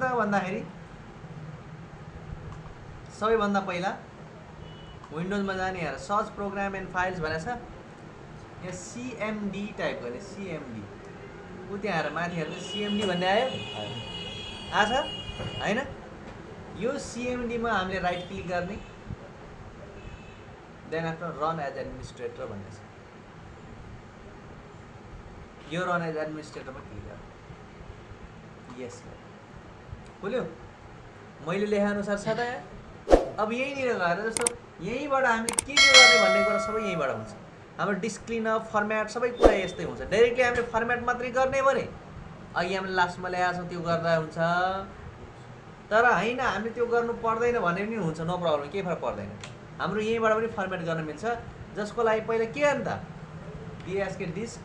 त भन्दाखेरि सबैभन्दा पहिला विन्डोजमा जाने हेर सर्च प्रोग्राम एन्ड फाइल्स भनेको छ। यहाँ सिएमडी टाइप गर्ने सिएमडी ऊ त्यहाँ हेर माथि हेर्दा सिएमडी भन्ने आयो। आछ? होइन? यो सिएमडीमा हामीले राइट क्लिक गर्ने। Then after run as administrator भन्ने छ। यो रन एज एडमिनिस्ट्रेटरमा क्लिक गर यस खुल्यो मैले लेखाअनुसार छ त यहाँ अब यहीँनिर गएर जस्तो यहीँबाट हामीले के के गर्ने भन्ने कुरा सबै यहीँबाट हुन्छ। हाम्रो डिस्क्लिन फर्मेट सबै कुरा यस्तै हुन्छ। डाइरेक्टली हामीले फर्मेट मात्रै गर्ने भने अघि हामीले लास्टमा ल्याएको छौँ त्यो गर्दा हुन्छ। तर होइन हामीले त्यो गर्नु पर्दैन भने पनि हुन्छ नो प्रब्लम केही फरक पर्दैन। हाम्रो यहीँबाट पनि फर्मेट गर्न मिल्छ। जसको लागि पहिला के गर्नु त? डिएसके डिस्क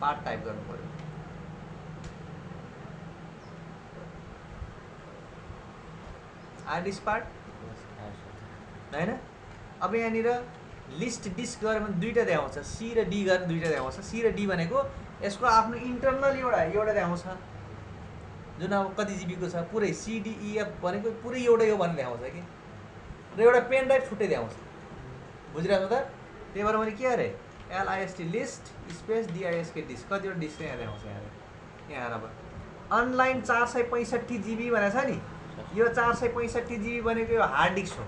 पार्ट टाइप गर्नु पऱ्यो। आइडिस पार्ट होइन अब यहाँनिर लिस्ट डिस्क गऱ्यो भने दुइटा देखाउँछ। सी र डी गरेर दुइटा देखाउँछ। सी र डी भनेको यसको आफ्नो इन्टरनल एउटा एउटा देखाउँछ। जुन अब कति जिबीको छ पुरै सिडिइएफ भनेको पुरै एउटै हो भनेर देखाउँछ कि? र एउटा पेन ड्राइभ छुट्टै देखाउँछ। बुझिरहेको त त्यही भएर मैले के गरेँ? LIST list space DISK disk कतिवटा डिस्क यहाँ देखाउँछ यहाँ। यहाँ अब। अनलाइन चार सय पैँसठी जिबी भनेको छ नि। यो चार सय पैँसठी जिबी भनेको यो हार्ड डिस्क हो।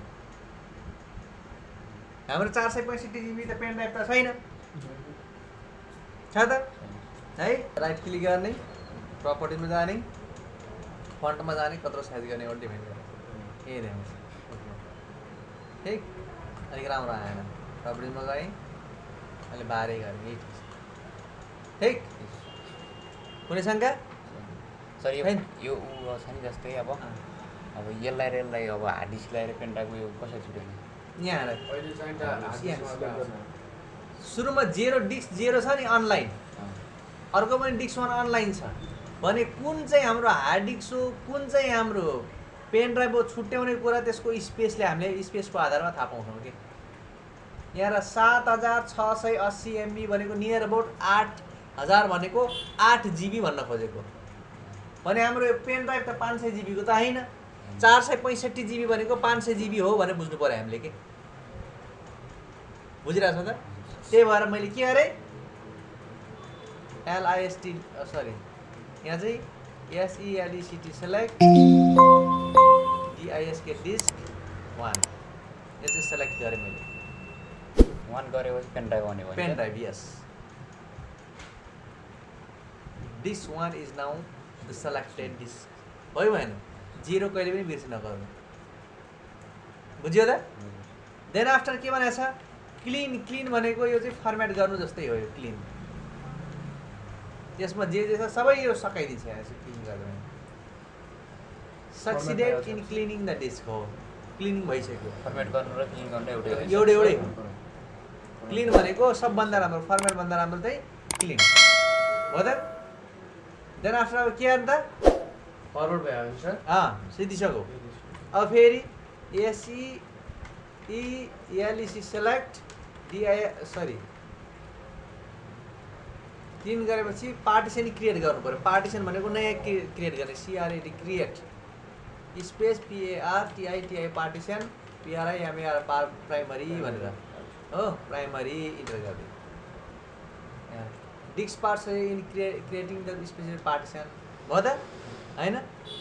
हाम्रो चार सय पैँसठी जिबी त पेन ड्राइभ त छैन। छ त? है? राइट क्लिक गर्ने प्रपर्टिजमा जाने फन्टमा जाने कत्रो साइज गर्ने एउटा डिपेन्ड यही देखाउँछ ठिक? अलिक राम्रो आएन। प्रपर्टिजमा गएँ अहिले बाह्रै गरेँ यही ठिक? कुनै शङ्का? सर? यो ऊ छ नि जस्तै अब। अब यसलाई र यसलाई अब हार्ड डिस्क ल्याएर पेन्टाको यो कसरी छुट्याउने? यहाँ। सुरुमा जेरो डिस्क जेरो छ नि अनलाइन अर्को पनि डिस्क वान अनलाइन छ। भने कुन चाहिँ हाम्रो हार्ड डिस्क हो कुन चाहिँ हाम्रो पेन ड्राइभ हो छुट्याउने कुरा त्यसको स्पेसले हामीले स्पेसको आधारमा थाहा पाउँछौँ कि यहाँ सात हजार छ सय अस्सी एमबी भनेको नियर अबाउट आठ हजार भनेको आठ जिबी भन्न खोजेको। भने हाम्रो यो पेन ड्राइभ त पाँच सय जिबीको त होइन। चार सय पैँसठी जिबी भनेको पाँच सय जिबी हो भनेर बुझ्नु पऱ्यो हामीले कि? बुझिरहेको छ त? त्यही भएर मैले के गरेँ? एलआइएसटी सरी यहाँ चाहिँ SELECT select DISK disk one यो चाहिँ सेलेक्ट गरेँ मैले। वान गरेपछि पेन ड्राइभ आउने भयो pen drive yes disk one is now the selected disk भयो भएन? जिरो कहिले पनि बिर्सि नगर्नु। बुझ्यो त? देन आफ्टर के भनेको छ? क्लिन क्लिन भनेको यो चाहिँ फर्मेट गर्नु जस्तै हो यो क्लिन त्यसमा जे जे छ सबै यो सकाइदिन्छ क्लिन गर्दा succeeded in cleaning the disk हो। क्लिनिङ भइसक्यो। फर्मेट गर्नु र क्लिन गर्नु एउटै। एउटै एउटै। क्लिन भनेको सबभन्दा राम्रो फर्मेटभन्दा राम्रो चाहिँ क्लिन हो त? देन आफ्टर अब के गर्नु त फरवर्ड भयो सर अँ सिद्धिसक्यो अब फेरि S E E L E C select D I sorry. Clean गरेपछि पार्टिसन क्रिएट गर्नु पऱ्यो। पार्टिसन भनेको नयाँ क्रिएट गर्ने C R A D create. Space P A R T I T I partition P R I M A R पार primary भनेर। हो primary enter गरिदियो डिक्स parts in क्रिए creating the specific partition. भयो त। होइन?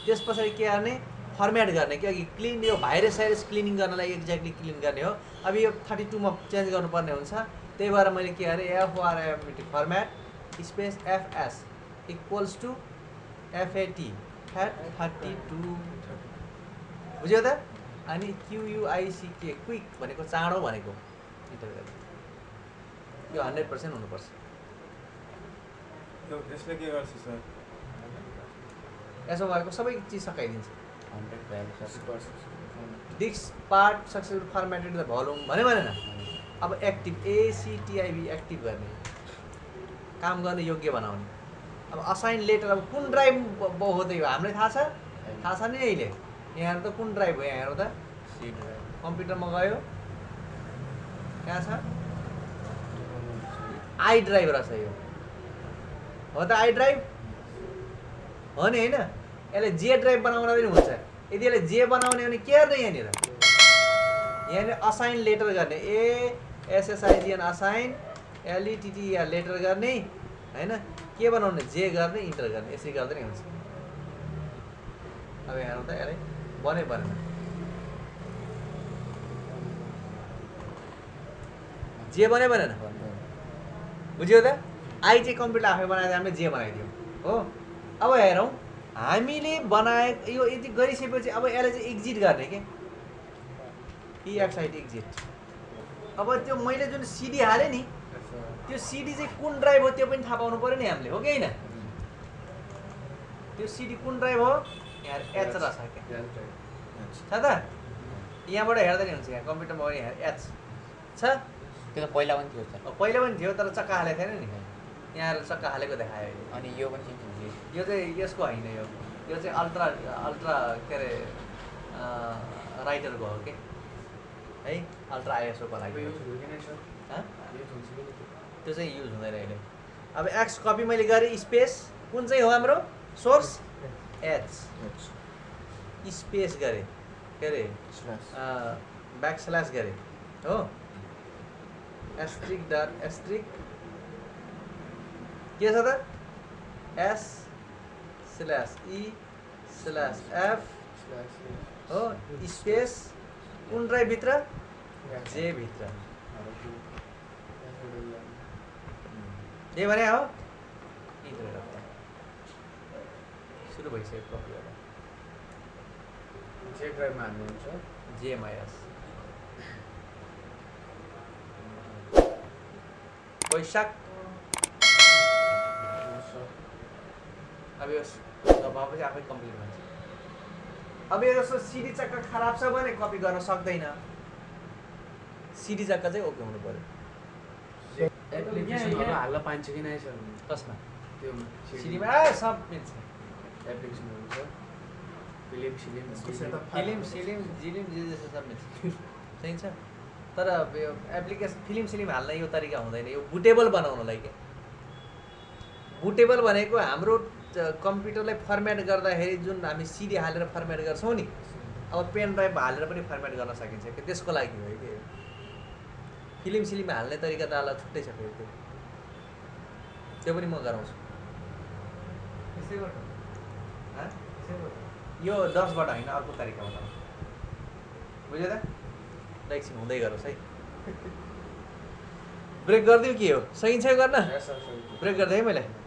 त्यस पछाडि के गर्ने? फर्मेट गर्ने। कि अघि क्लिन यो भाइरस साइरस क्लिनिङ गर्नलाई एक्ज्याक्टली क्लिन गर्ने हो। अब यो थर्टी टूमा चेन्ज गर्नुपर्ने हुन्छ। त्यही भएर मैले के गरेँ? FRMT format space FS equals to FAT fat thirty two बुझ्यो त? अनि क्युयुआइसिके क्विक भनेको चाँडो भनेको। यो हन्ड्रेड पर्सेन्ट हुनुपर्छ। यसले के गर्छ सर यसो भएको सबै चिज सकाइदिन्छ disk part successful formatted the volume भन्यो भनेन अब एक्टिभ एसिटिआइबी एक्टिभ गर्ने काम गर्ने योग्य बनाउने अब असाइन लेटर अब कुन ड्राइभ हो हामीलाई थाहा छ थाहा छ नि अहिले यहाँ त कुन ड्राइभ हो यहाँ त सी ड्राइभ कम्प्युटरमा गयो कहाँ छ आई ड्राइभ रहेछ यो हो त आई ड्राइभ हो नि होइन यसले जे ड्राइभ बनाउन पनि हुन्छ। यदि यसले जे बनाउने भने के गर्ने यहाँनिर? यहाँनिर असाइन लेटर गर्ने। ए एसएसआइजिएन असाइन एलइटिटिआर लेटर गर्ने होइन? के बनाउने? जे गर्ने इन्टर गर्ने। यसरी गर्दा नि हुन्छ। अब हेरौँ त यसलाई। बनै बनेन जे बनै बनेन बुझ्यो त? आई चाहिँ कम्प्युटर आफै बनाएर हामीले जे बनाइदियौँ हो? अब हेरौँ। हामीले बनाए यो यति गरिसकेपछि अब यसलाई चाहिँ एक्जिट गर्ने के? इएक्साइड एक्जिट अब त्यो मैले जुन सिडी हालेँ नि त्यो सिडी चाहिँ कुन ड्राइभ हो त्यो पनि थाहा पाउनु पऱ्यो नि हामीले हो कि होइन? त्यो सिडी कुन ड्राइभ हो? यहाँ एच रहेछ क्या। छ त? यहाँबाट हेर्दा नि हुन्छ यहाँ कम्प्युटरमा पनि यहाँ एच छ। त्यो त पहिला पनि थियो पहिला पनि थियो तर चक्का हालेको थिएन नि। यहाँ चक्का हालेको देखायो अनि यो पनि। यो चाहिँ यसको होइन यो यो चाहिँ अल्ट्रा अल्ट्रा के अरे राइटरको हो कि है अल्ट्रा आइएसओको लागि हँ? त्यो चाहिँ युज हुँदैन अहिले अब एक्स कपी मैले गरेँ स्पेस कुन चाहिँ हो हाम्रो सोर्स एच स्पेस गरेँ के अरे ब्याक स्ल्यास गरेँ हो एस्ट्रिक डट एस्ट्रिक के छ त S slash E slash F हो स्पेस कुन ड्राइभभित्र जेभित्र जे भने हो सुरु भइसक्यो गर्दा जे ड्राइभमा हाल्नुहुन्छ जेएमआइएस वैशाख अब भएपछि आफै कम्प्लिट हुन्छ अब यो जस्तो सिडी चक्का खराब छ भने कपी गर्न सक्दैन। सिडी चक्का चाहिँ ओके हुनु पऱ्यो। एप्लिकेसनहरू हाल्न पाइन्छ कि नै सर? कसमा? त्यो सिडीमा ए सब मिल्छ। एप्लिकेसनहरू छ फिल्म सिलिम फिल्म सिलिम जिलिम जे जे छ सब मिल्छ। चाहिन्छ तर अब यो एप्लिकेसन फिल्म सिलिम हाल्न यो तरिका हुँदैन। यो बुटेबल बनाउनलाई क्या। बुटेबल भनेको हाम्रो कम्प्युटरलाई फर्मेट गर्दाखेरि जुन हामी सिडी हालेर फर्मेट गर्छौँ नि अब पेन ड्राइभ हालेर पनि फर्मेट गर्न सकिन्छ कि? त्यसको लागि हो कि? फिल्म सिलिम हाल्ने तरिका त अलग छुट्टै छ फेरि त्यो। त्यो पनि म गराउँछु। यो दसबाट होइन अर्को तरिका बताउँ बुझ्यो त? ल एकछिन हुँदै गरोस् है। ब्रेक गरिदिउँ के हो सकिन्छ गर्न? ब्रेक गरिदिएँ मैले?